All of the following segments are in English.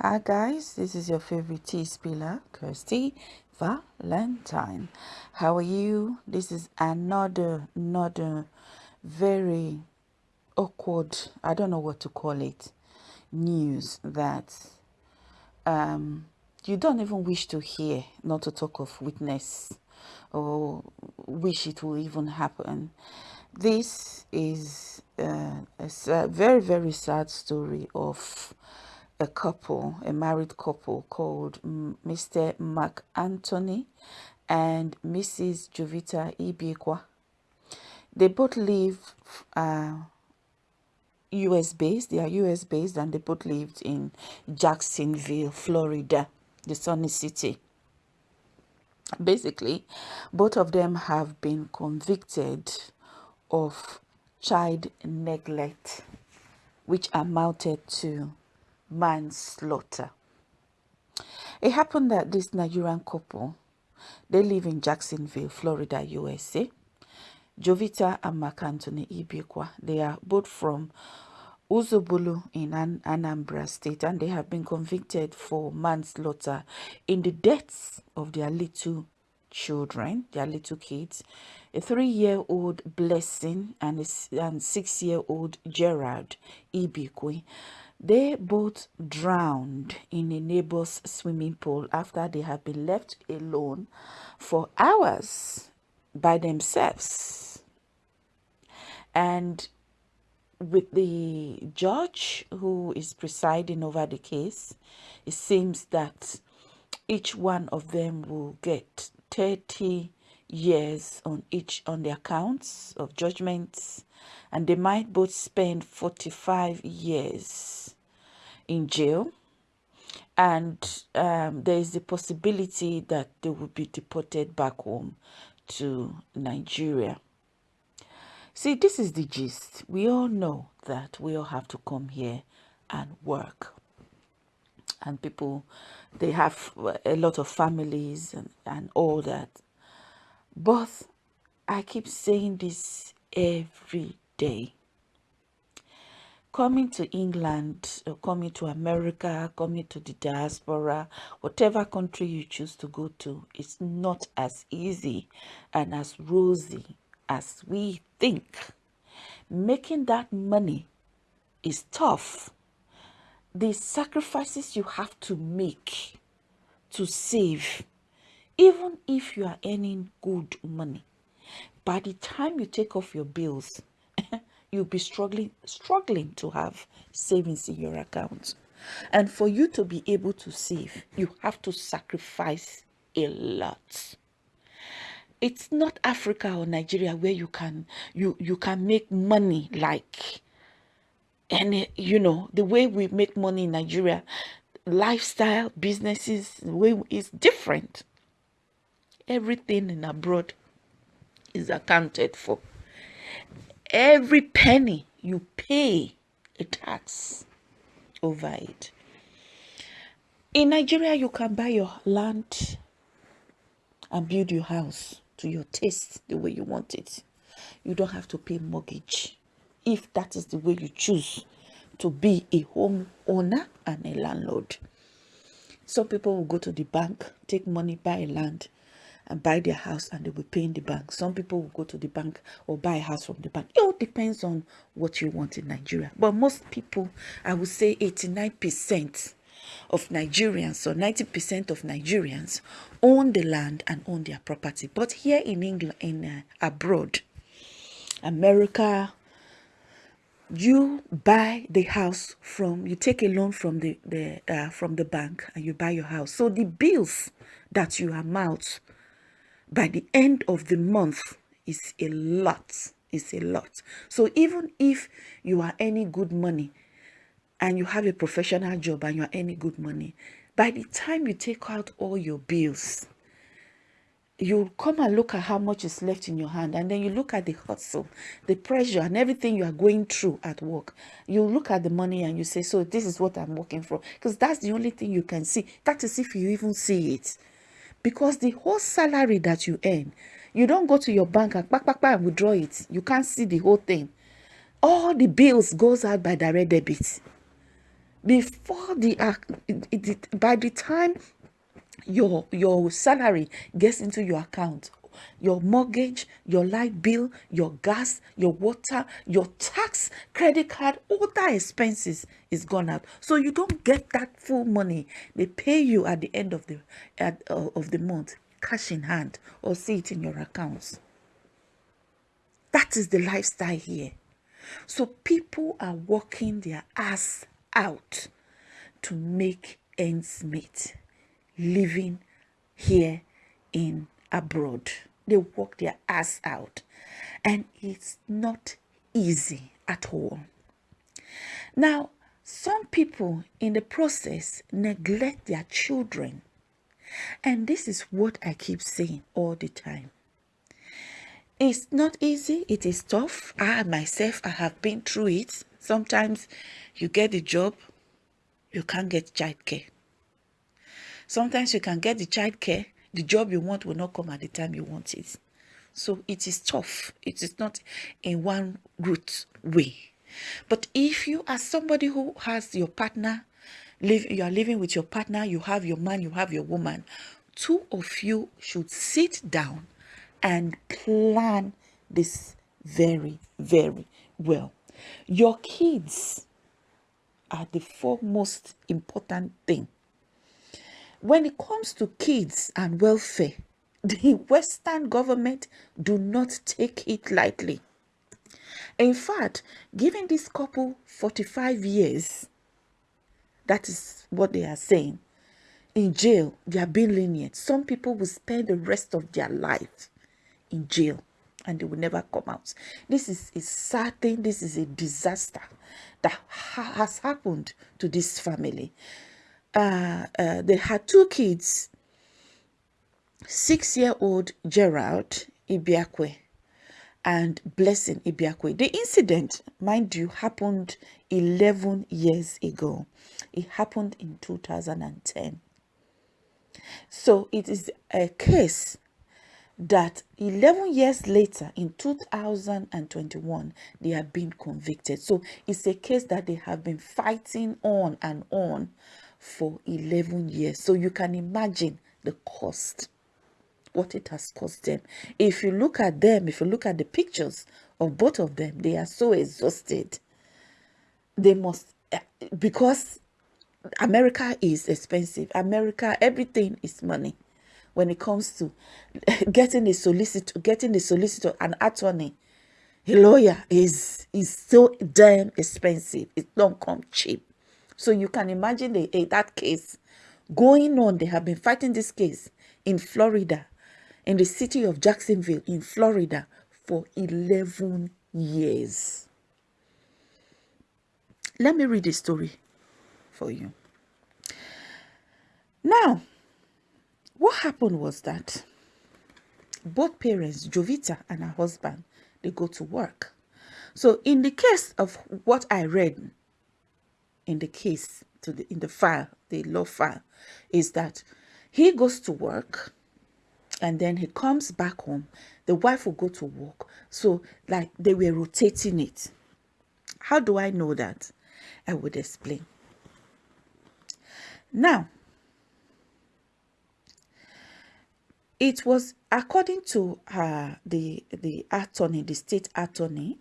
Hi guys, this is your favorite tea spiller, Kirsty Valentine. How are you? This is another, another very awkward, I don't know what to call it, news that um, you don't even wish to hear, not to talk of witness or wish it will even happen. This is uh, a very, very sad story of a couple, a married couple called Mr. Mark Anthony and Mrs. Jovita Ibiekwa. They both live uh, US based, they are US based and they both lived in Jacksonville, Florida, the sunny city. Basically, both of them have been convicted of child neglect, which amounted to manslaughter. It happened that this Nigerian couple, they live in Jacksonville, Florida, USA. Jovita and Mark Anthony Ibikwa, they are both from Ozubulu in An Anambra State and they have been convicted for manslaughter in the deaths of their little children, their little kids, a three-year-old Blessing and a and six-year-old Gerard Ibikwe. They both drowned in a neighbor's swimming pool after they had been left alone for hours by themselves. And with the judge who is presiding over the case, it seems that each one of them will get 30 years on each on their counts of judgments and they might both spend 45 years in jail and um, there is the possibility that they will be deported back home to Nigeria. See, this is the gist. We all know that we all have to come here and work. And people, they have a lot of families and, and all that. But I keep saying this every day. Coming to England, uh, coming to America, coming to the diaspora, whatever country you choose to go to, it's not as easy and as rosy as we think. Making that money is tough. The sacrifices you have to make to save even if you are earning good money by the time you take off your bills you'll be struggling struggling to have savings in your account. And for you to be able to save you have to sacrifice a lot. It's not africa or nigeria where you can you you can make money like and you know the way we make money in nigeria lifestyle businesses way is different. Everything in abroad is accounted for. Every penny you pay a tax over it. In Nigeria, you can buy your land and build your house to your taste the way you want it. You don't have to pay mortgage if that is the way you choose to be a home owner and a landlord. Some people will go to the bank, take money, buy land, and buy their house and they will pay in the bank. Some people will go to the bank or buy a house from the bank. It all depends on what you want in Nigeria. But most people, I would say 89% of Nigerians or 90% of Nigerians own the land and own their property. But here in England, in uh, abroad, America, you buy the house from you take a loan from the the uh, from the bank and you buy your house so the bills that you amount by the end of the month is a lot is a lot. So even if you are earning good money and you have a professional job and you are earning good money by the time you take out all your bills you come and look at how much is left in your hand and then you look at the hustle the pressure and everything you are going through at work. You look at the money and you say so this is what i'm working for. Because that's the only thing you can see. That is if you even see it because the whole salary that you earn you don't go to your bank and back, back and withdraw it. You can't see the whole thing. All the bills goes out by direct debit. Before the uh, it, it, by the time your your salary gets into your account your mortgage your light bill your gas your water your tax credit card all that expenses is gone out. So you don't get that full money. They pay you at the end of the at, uh, of the month cash in hand or see it in your accounts. That is the lifestyle here. So people are working their ass out to make ends meet living here in abroad. They work their ass out. And it's not easy at all. Now, some people in the process neglect their children. And this is what I keep saying all the time. It's not easy. It is tough. I myself, I have been through it. Sometimes you get the job, you can't get childcare. Sometimes you can get the child care, the job you want will not come at the time you want it. So it is tough. It is not in one route way. But if you are somebody who has your partner, live, you are living with your partner, you have your man, you have your woman, two of you should sit down and plan this very, very well. Your kids are the foremost important thing when it comes to kids and welfare, the Western government do not take it lightly. In fact, giving this couple 45 years, that is what they are saying, in jail, they are being lenient. Some people will spend the rest of their life in jail and they will never come out. This is a sad thing. This is a disaster that ha has happened to this family uh, uh, they had two kids six year old Gerald Ibiakwe and Blessing Ibiakwe. The incident, mind you, happened 11 years ago. It happened in 2010. So it is a case that 11 years later in 2021 they have been convicted so it's a case that they have been fighting on and on for 11 years. So you can imagine the cost, what it has cost them. If you look at them, if you look at the pictures of both of them, they are so exhausted. They must, eh, because America is expensive. America, everything is money. When it comes to getting a solicitor, getting a solicitor, an attorney, a lawyer is is so damn expensive. It don't come cheap. So you can imagine the, uh, that case going on. They have been fighting this case in Florida, in the city of Jacksonville, in Florida, for 11 years. Let me read the story for you. Now, what happened was that both parents, Jovita and her husband, they go to work. So in the case of what I read, in the case to the in the file the law file is that he goes to work and then he comes back home. The wife will go to work. So like they were rotating it. How do i know that? I would explain. Now it was according to uh, the the attorney the state attorney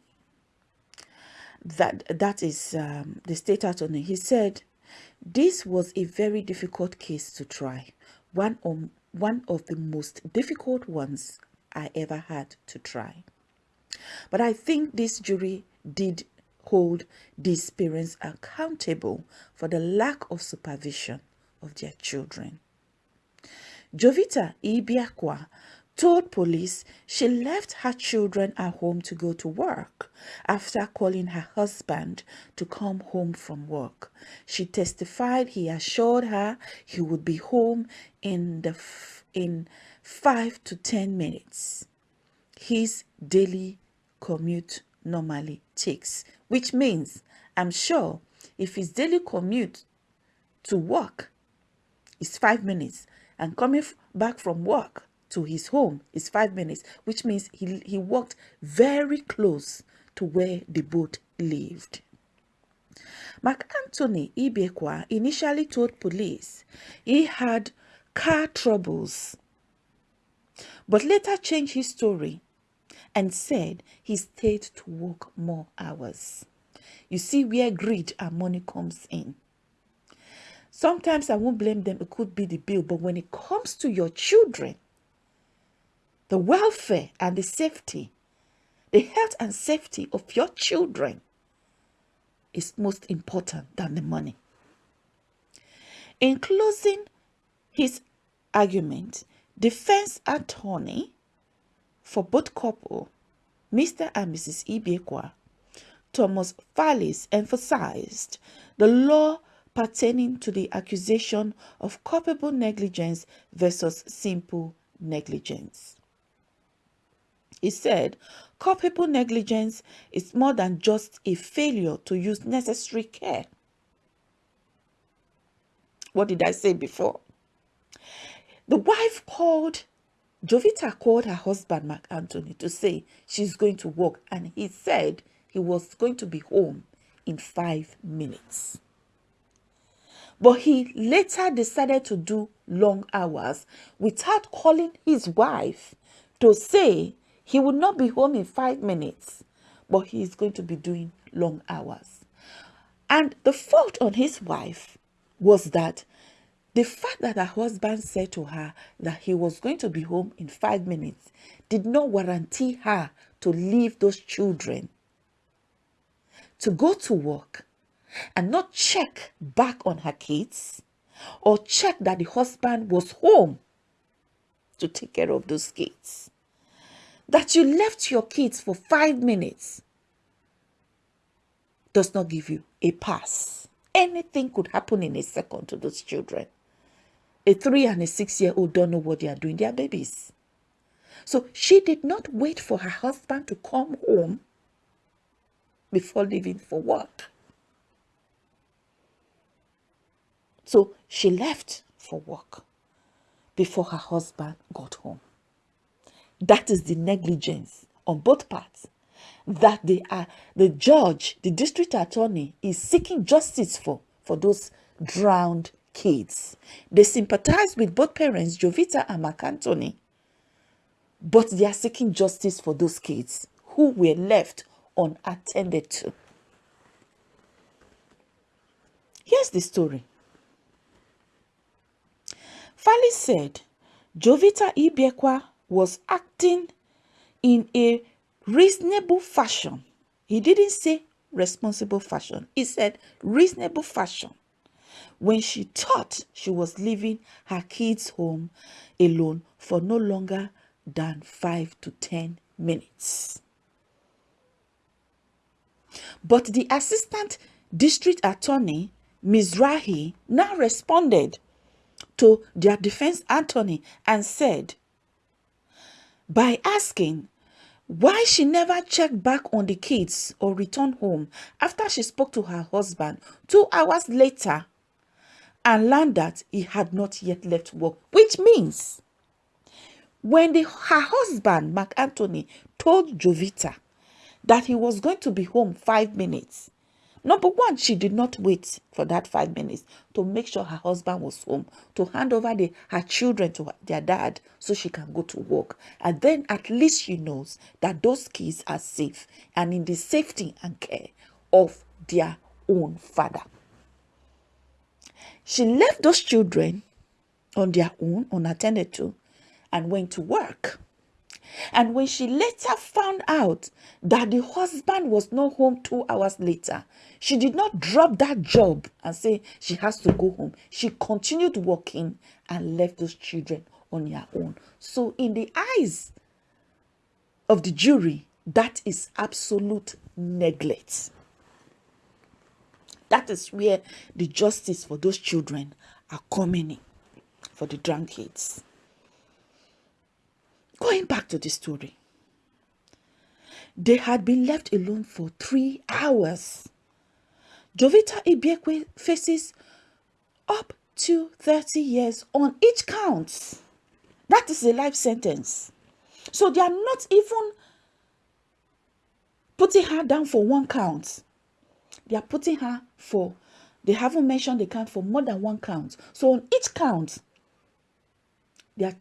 that that is um, the state attorney. He said this was a very difficult case to try. One of one of the most difficult ones i ever had to try. But i think this jury did hold these parents accountable for the lack of supervision of their children. Jovita ibiakwa told police she left her children at home to go to work after calling her husband to come home from work. She testified he assured her he would be home in the in 5 to 10 minutes. His daily commute normally takes, which means I'm sure if his daily commute to work is 5 minutes and coming back from work to his home is five minutes, which means he, he walked very close to where the boat lived. Mark Anthony Ibekwa initially told police he had car troubles, but later changed his story and said he stayed to work more hours. You see where greed and money comes in. Sometimes I won't blame them, it could be the bill, but when it comes to your children, the welfare and the safety, the health and safety of your children is most important than the money. In closing his argument, defense attorney for both couple, Mr. and Mrs. Ibekwa, Thomas Fallis emphasized the law pertaining to the accusation of culpable negligence versus simple negligence. He said, culpable negligence is more than just a failure to use necessary care. What did I say before? The wife called, Jovita called her husband, Mark Anthony, to say she's going to work. And he said he was going to be home in five minutes. But he later decided to do long hours without calling his wife to say he would not be home in five minutes, but he is going to be doing long hours. And the fault on his wife was that the fact that her husband said to her that he was going to be home in five minutes did not guarantee her to leave those children to go to work and not check back on her kids or check that the husband was home to take care of those kids. That you left your kids for five minutes does not give you a pass. Anything could happen in a second to those children. A three and a six year old don't know what they are doing. They are babies. So she did not wait for her husband to come home before leaving for work. So she left for work before her husband got home. That is the negligence on both parts that they are the judge, the district attorney is seeking justice for for those drowned kids. They sympathize with both parents, Jovita and Mark Anthony, but they are seeking justice for those kids who were left unattended to. Here's the story. Fali said Jovita Ibekwa was acting in a reasonable fashion. He didn't say responsible fashion. He said reasonable fashion when she thought she was leaving her kids home alone for no longer than 5 to 10 minutes. But the assistant district attorney, Mizrahi, now responded to their defense attorney and said, by asking why she never checked back on the kids or returned home after she spoke to her husband two hours later and learned that he had not yet left work, which means when the, her husband, Mark Anthony, told Jovita that he was going to be home five minutes, Number one, she did not wait for that five minutes to make sure her husband was home, to hand over the, her children to their dad so she can go to work. And then at least she knows that those kids are safe and in the safety and care of their own father. She left those children on their own, unattended to, and went to work. And when she later found out that the husband was not home two hours later, she did not drop that job and say she has to go home. She continued working and left those children on their own. So, in the eyes of the jury, that is absolute neglect. That is where the justice for those children are coming in for the drunkards. Going back to the story, they had been left alone for three hours. Jovita Ibekwe faces up to 30 years on each count. That is a life sentence. So they are not even putting her down for one count. they are putting her for, they haven't mentioned the count for more than one count. So on each count, they are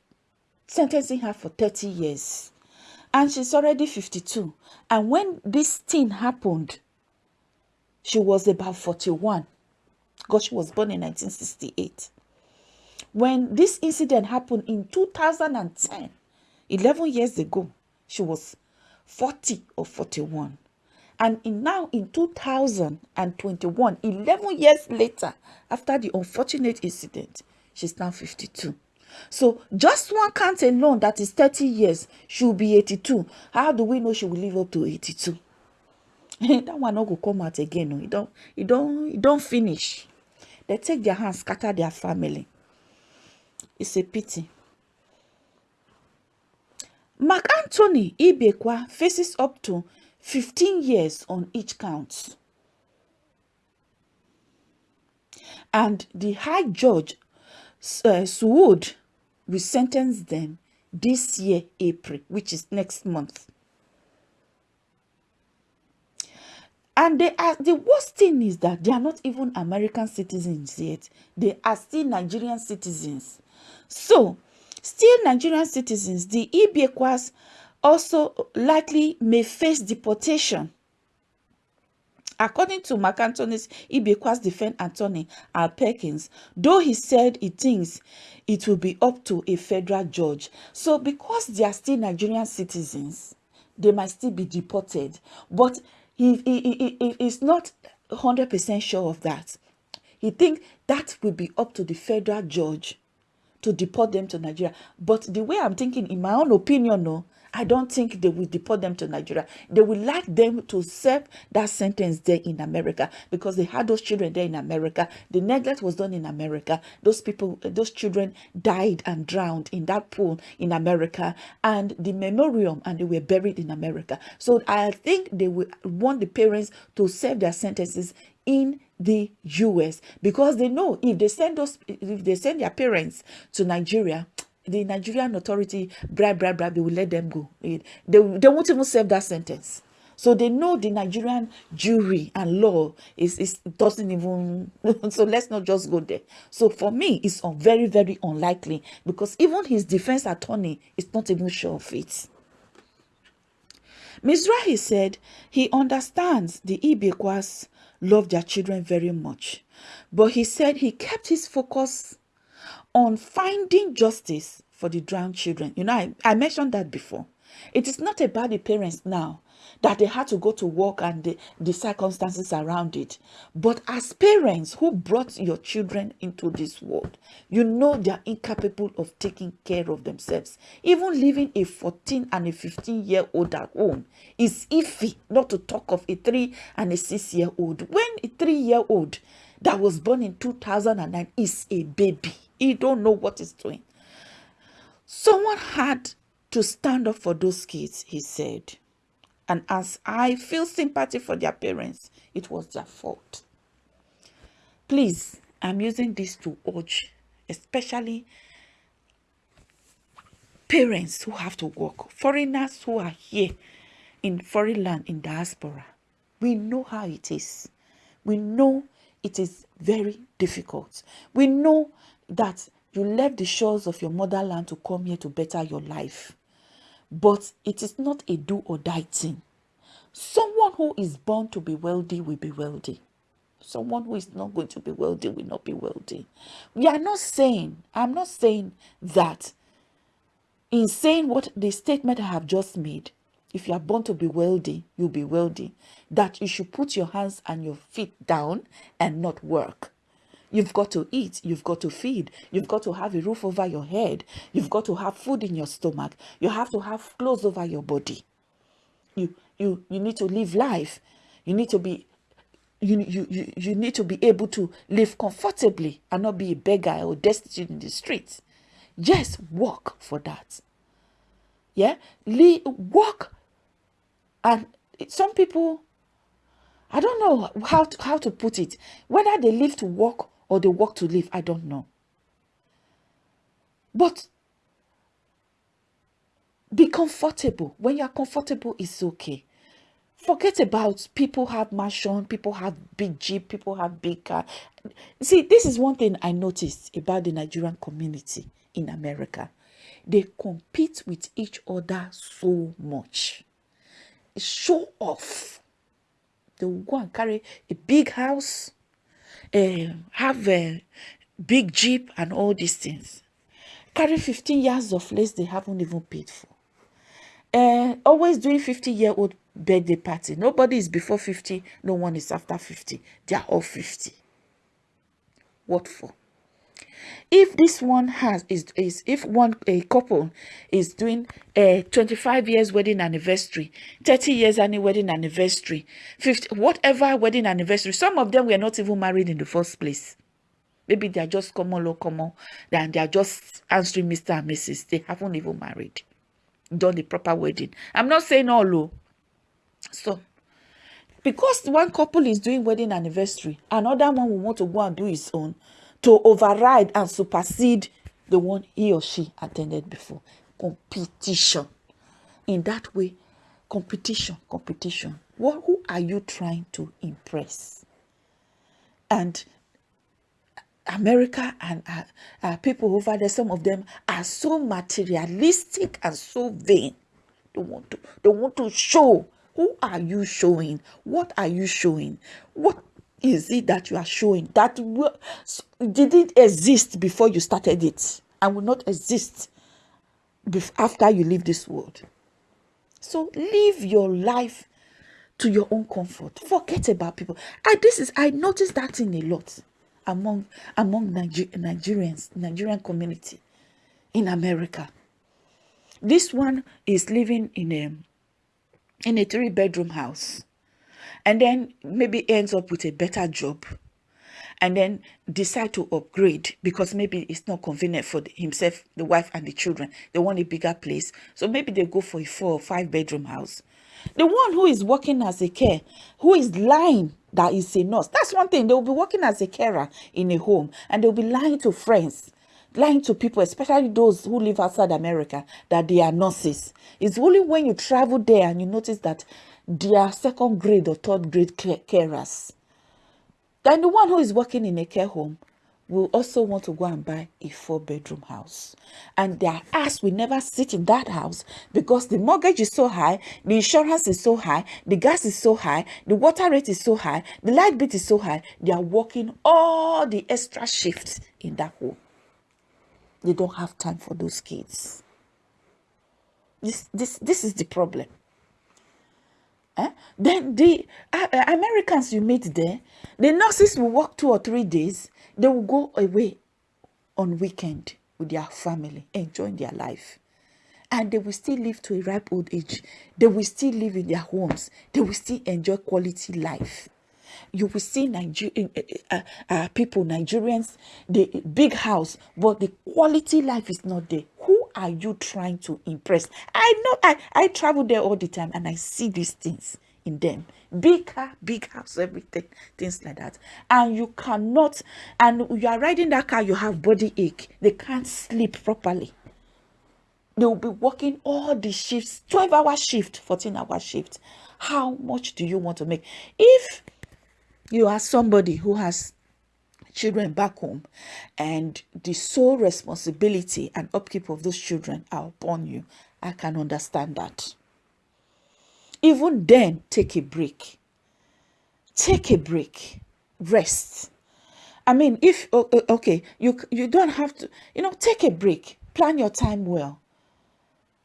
sentencing her for 30 years. And she's already 52. And when this thing happened, she was about 41 because she was born in 1968. When this incident happened in 2010, 11 years ago, she was 40 or 41. And in now in 2021, 11 years later, after the unfortunate incident, she's now 52. So just one count alone that is 30 years, she'll be 82. How do we know she will live up to 82? that one not go come out again. No, it don't, it don't, it don't finish. They take their hands, scatter their family. It's a pity. Mark Anthony Ibekwa faces up to 15 years on each count. And the High Judge uh, Suwood will sentence them this year, April, which is next month. And they are, the worst thing is that they are not even American citizens yet. They are still Nigerian citizens. So, still Nigerian citizens, the Ibekwas also likely may face deportation. According to Mark Anthony's Ibekwa's defense attorney, Al Perkins, though he said he thinks it will be up to a federal judge. So because they are still Nigerian citizens, they might still be deported. But he, he, he, he is not 100% sure of that. He thinks that will be up to the federal judge to deport them to Nigeria. But the way I'm thinking, in my own opinion, no, I don't think they will deport them to Nigeria. They will like them to serve that sentence there in America because they had those children there in America. The neglect was done in America. Those people, those children died and drowned in that pool in America and the memoriam and they were buried in America. So I think they will want the parents to serve their sentences in the US because they know if they send those if they send their parents to Nigeria the Nigerian authority bribe, bribe, bribe, they will let them go. Eh, they, they won't even serve that sentence. So they know the Nigerian jury and law is, is doesn't even so let's not just go there. So for me, it's very, very unlikely because even his defense attorney is not even sure of it. Mizrahi said he understands the Ibekwas love their children very much, but he said he kept his focus on finding justice for the drowned children. You know, I, I mentioned that before. It is not about the parents now that they had to go to work and the, the circumstances around it. But as parents who brought your children into this world, you know they are incapable of taking care of themselves. Even leaving a 14 and a 15 year old at home is iffy, not to talk of a 3 and a 6 year old. When a 3 year old that was born in 2009 is a baby, he don't know what he's doing. Someone had to stand up for those kids, he said. And as I feel sympathy for their parents, it was their fault. Please, I'm using this to urge, especially parents who have to work, foreigners who are here in foreign land in diaspora. We know how it is. We know it is very difficult. We know that you left the shores of your motherland to come here to better your life. But it is not a do or die thing. Someone who is born to be wealthy will be wealthy. Someone who is not going to be wealthy will not be wealthy. We are not saying, I'm not saying that in saying what the statement I have just made, if you are born to be wealthy, you'll be wealthy. That you should put your hands and your feet down and not work. You've got to eat, you've got to feed, you've got to have a roof over your head, you've got to have food in your stomach, you have to have clothes over your body. You you you need to live life. You need to be you, you, you, you need to be able to live comfortably and not be a beggar or destitute in the streets. Just work for that. Yeah, live, work and some people i don't know how to, how to put it whether they live to work or they work to live i don't know but be comfortable when you're comfortable it's okay Forget about people have mansion, people have big jeep, people have big car. See, this is one thing I noticed about the Nigerian community in America. They compete with each other so much. Show off. They will go and carry a big house, uh, have a big jeep and all these things. Carry 15 years of lace they haven't even paid for. Uh, always doing 50 year old birthday party. Nobody is before 50, no one is after 50. They are all 50. What for? If this one has is is if one a couple is doing a 25 years wedding anniversary, 30 years any wedding anniversary, 50 whatever wedding anniversary, some of them were not even married in the first place. Maybe they are just common low common, and they are just answering Mr. and Mrs. They haven't even married, done the proper wedding. I'm not saying all low. So, because one couple is doing wedding anniversary, another one will want to go and do his own to override and supersede the one he or she attended before. Competition. In that way, competition, competition. What, who are you trying to impress? And America and uh, uh, people over there, some of them are so materialistic and so vain. They want to, they want to show who are you showing? What are you showing? What is it that you are showing that didn't exist before you started it and will not exist after you leave this world? So live your life to your own comfort. Forget about people. I this is I noticed that in a lot among among Niger, Nigerians, Nigerian community in America. This one is living in a in a three bedroom house and then maybe ends up with a better job and then decide to upgrade because maybe it's not convenient for himself the wife and the children. They want a bigger place. So maybe they go for a four or five bedroom house. The one who is working as a care who is lying that is a nurse. That's one thing. They will be working as a carer in a home and they'll be lying to friends lying to people, especially those who live outside America, that they are nurses. It's only when you travel there and you notice that they are second grade or third grade carers. Then the one who is working in a care home will also want to go and buy a four bedroom house and their ass will never sit in that house because the mortgage is so high the insurance is so high the gas is so high the water rate is so high the light bill is so high they are working all the extra shifts in that home they don't have time for those kids. This, this, this is the problem. Eh? Then the uh, uh, Americans you meet there, the nurses will work two or three days. They will go away on weekend with their family, enjoying their life. And they will still live to a ripe old age. They will still live in their homes. They will still enjoy quality life you will see Niger uh, uh, people, Nigerians, the big house, but the quality life is not there. Who are you trying to impress? I know I, I travel there all the time and I see these things in them. Big car, big house, everything, things like that. And you cannot, and you are riding that car, you have body ache. They can't sleep properly they will be working all the shifts 12 hour shift 14 hour shift how much do you want to make if you are somebody who has children back home and the sole responsibility and upkeep of those children are upon you. I can understand that. Even then take a break. Take a break. Rest. I mean if okay you you don't have to you know take a break. Plan your time well.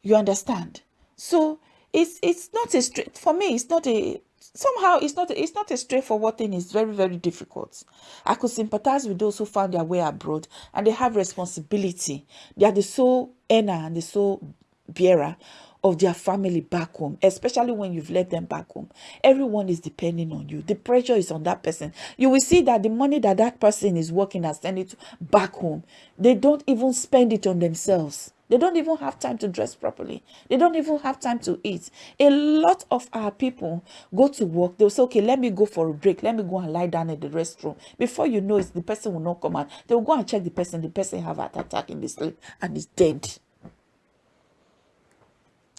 You understand? So it's it's not a straight for me it's not a somehow it's not it's not a straightforward thing. It's very very difficult. I could sympathize with those who found their way abroad and they have responsibility. They are the sole earner and the sole bearer of their family back home especially when you've left them back home. Everyone is depending on you. The pressure is on that person. You will see that the money that that person is working and sending back home they don't even spend it on themselves they don't even have time to dress properly. They don't even have time to eat. A lot of our people go to work. They'll say, okay, let me go for a break. Let me go and lie down in the restroom. Before you know it, the person will not come out. They'll go and check the person. The person have an attack in the sleep and is dead.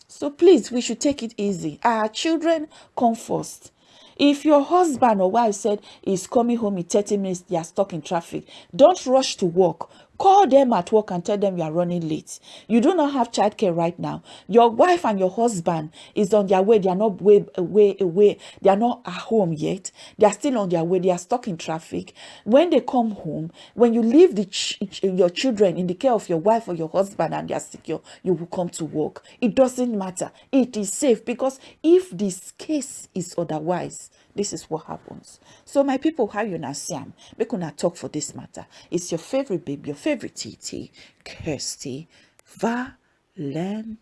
So please, we should take it easy. Our children come first. If your husband or wife said is coming home in 30 minutes, they are stuck in traffic, don't rush to work. Call them at work and tell them you are running late. You do not have childcare right now. Your wife and your husband is on their way. They are not way away away. They are not at home yet. They are still on their way. They are stuck in traffic. When they come home, when you leave the ch your children in the care of your wife or your husband and they are secure, you will come to work. It doesn't matter. It is safe because if this case is otherwise, this is what happens. So my people, how you not see am? Make una talk for this matter. It's your favorite baby, your favorite TT, Kirsty Valentine.